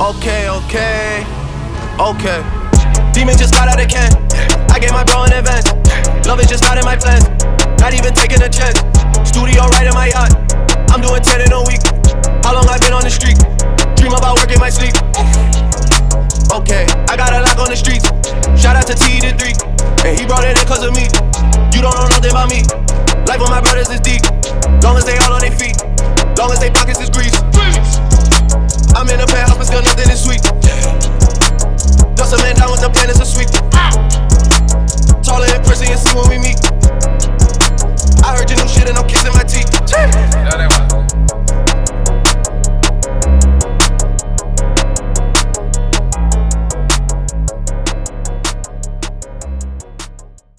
Okay, okay. Okay. Demon just got out of can. I gave my bro in advance. Love is just not in my plans. Not even taking a chance. Studio right in my yacht. I'm doing 10 in a week. How long I've been on the street? Dream about work in my sleep. Okay, I got a lock on the streets. Shout out to T to 3. And he brought it in cause of me. You don't know nothing about me. Life with my brothers is deep. Long when we meet.